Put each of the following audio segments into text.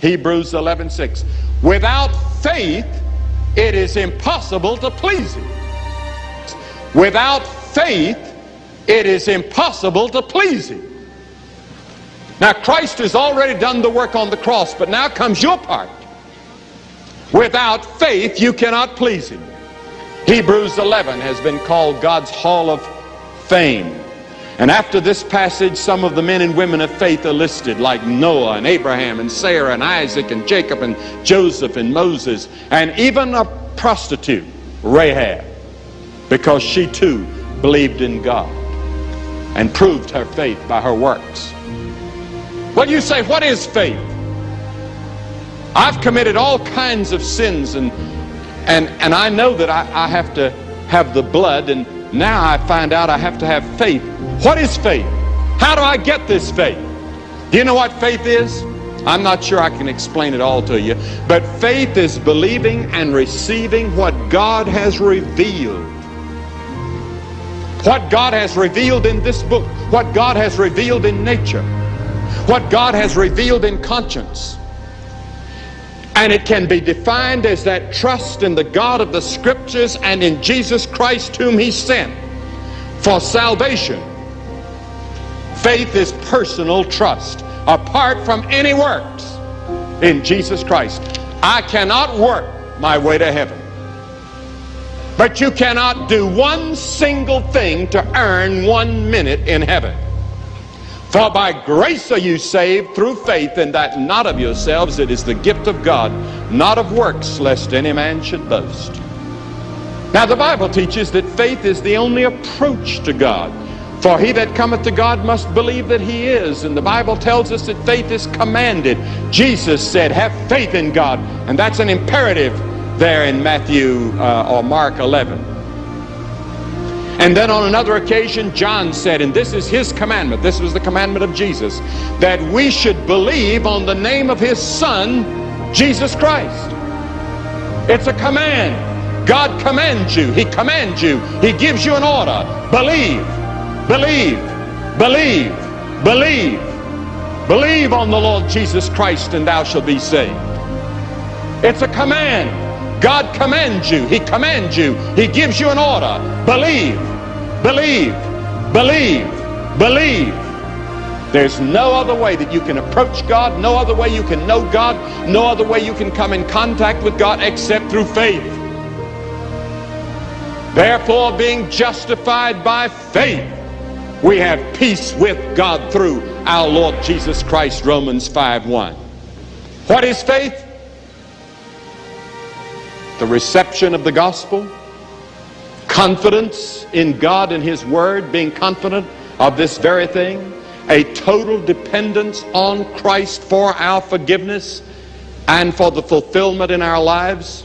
Hebrews 11 6. Without faith, it is impossible to please him. Without faith, it is impossible to please him. Now, Christ has already done the work on the cross, but now comes your part. Without faith, you cannot please him. Hebrews 11 has been called God's Hall of Fame. And after this passage, some of the men and women of faith are listed, like Noah and Abraham and Sarah and Isaac and Jacob and Joseph and Moses, and even a prostitute, Rahab, because she too believed in God and proved her faith by her works. Well, you say, what is faith? I've committed all kinds of sins and and and I know that I, I have to have the blood and now I find out I have to have faith what is faith? How do I get this faith? Do you know what faith is? I'm not sure I can explain it all to you, but faith is believing and receiving what God has revealed. What God has revealed in this book, what God has revealed in nature, what God has revealed in conscience. And it can be defined as that trust in the God of the Scriptures and in Jesus Christ whom He sent for salvation Faith is personal trust apart from any works in Jesus Christ. I cannot work my way to heaven. But you cannot do one single thing to earn one minute in heaven. For by grace are you saved through faith, and that not of yourselves, it is the gift of God, not of works, lest any man should boast. Now, the Bible teaches that faith is the only approach to God. For he that cometh to God must believe that he is. And the Bible tells us that faith is commanded. Jesus said, have faith in God. And that's an imperative there in Matthew uh, or Mark 11. And then on another occasion, John said, and this is his commandment, this was the commandment of Jesus, that we should believe on the name of his Son, Jesus Christ. It's a command. God commands you. He commands you. He gives you an order. Believe. Believe, believe, believe. Believe on the Lord Jesus Christ and thou shalt be saved. It's a command. God commands you. He commands you. He gives you an order. Believe, believe, believe, believe. There's no other way that you can approach God, no other way you can know God, no other way you can come in contact with God except through faith. Therefore, being justified by faith, we have peace with God through our Lord Jesus Christ, Romans 5 1. What is faith? The reception of the gospel, confidence in God and His Word, being confident of this very thing, a total dependence on Christ for our forgiveness and for the fulfillment in our lives.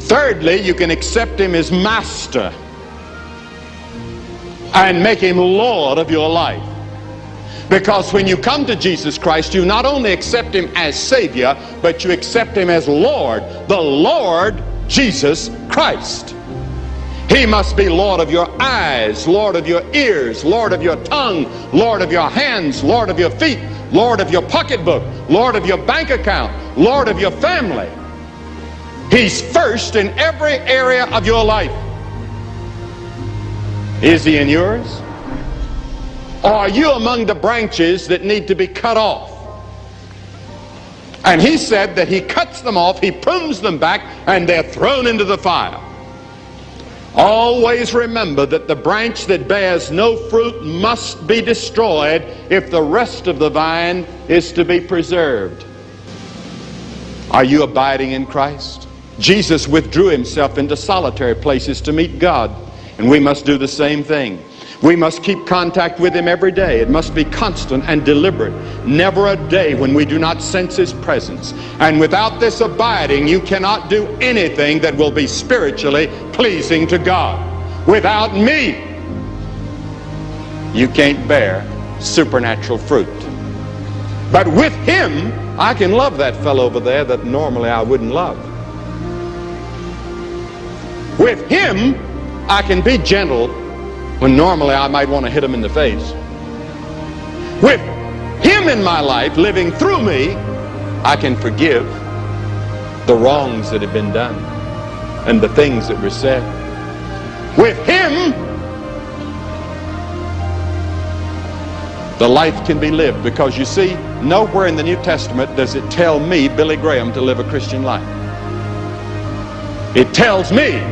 Thirdly, you can accept Him as Master and make him Lord of your life. Because when you come to Jesus Christ, you not only accept him as Savior, but you accept him as Lord, the Lord Jesus Christ. He must be Lord of your eyes, Lord of your ears, Lord of your tongue, Lord of your hands, Lord of your feet, Lord of your pocketbook, Lord of your bank account, Lord of your family. He's first in every area of your life. Is he in yours? Or are you among the branches that need to be cut off? And he said that he cuts them off, he prunes them back, and they're thrown into the fire. Always remember that the branch that bears no fruit must be destroyed if the rest of the vine is to be preserved. Are you abiding in Christ? Jesus withdrew himself into solitary places to meet God. And we must do the same thing. We must keep contact with him every day. It must be constant and deliberate. Never a day when we do not sense his presence. And without this abiding, you cannot do anything that will be spiritually pleasing to God. Without me, you can't bear supernatural fruit. But with him, I can love that fellow over there that normally I wouldn't love. With him, I can be gentle when normally I might want to hit him in the face. With him in my life living through me, I can forgive the wrongs that have been done and the things that were said. With him, the life can be lived because you see, nowhere in the New Testament does it tell me, Billy Graham, to live a Christian life. It tells me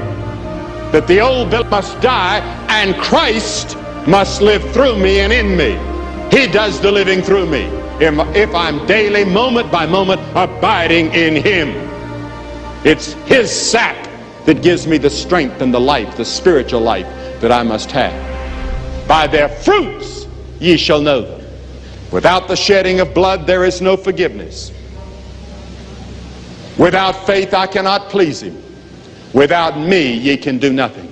that the old Bill must die and Christ must live through me and in me. He does the living through me if I'm daily, moment by moment, abiding in Him. It's His sap that gives me the strength and the life, the spiritual life that I must have. By their fruits ye shall know them. Without the shedding of blood, there is no forgiveness. Without faith, I cannot please Him. Without me, ye can do nothing.